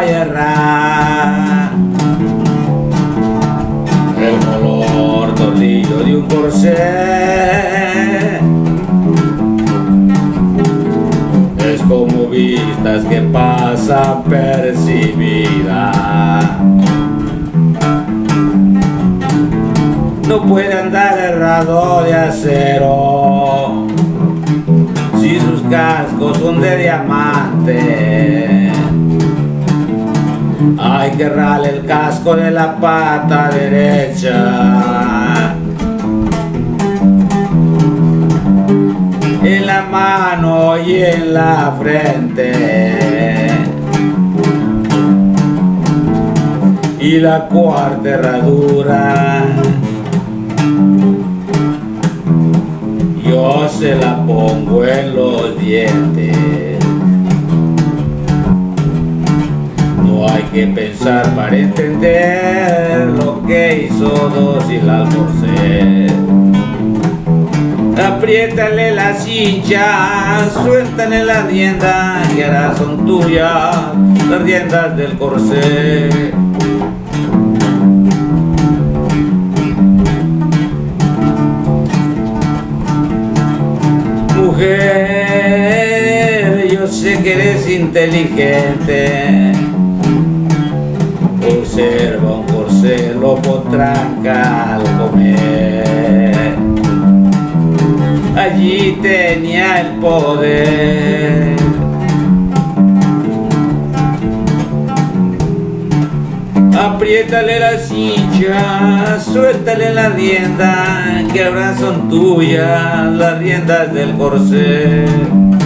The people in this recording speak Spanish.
a errar. El color tornillo de un corsé es como vistas que pasa percibida. No puede andar errado de acero si sus cascos son de diamante hay que rale el casco de la pata derecha. En la mano y en la frente. Y la cuarta herradura. Yo se la pongo en los dientes. Que pensar para entender lo que hizo dos y la almorcé. Apriétale la cincha, suéltale la rienda, que ahora son tuyas las riendas del corsé. Mujer, yo sé que eres inteligente observa un corcel lo potranca al comer. Allí tenía el poder. Apriétale la silla, suéltale la rienda, que ahora son tuyas las riendas del corcel.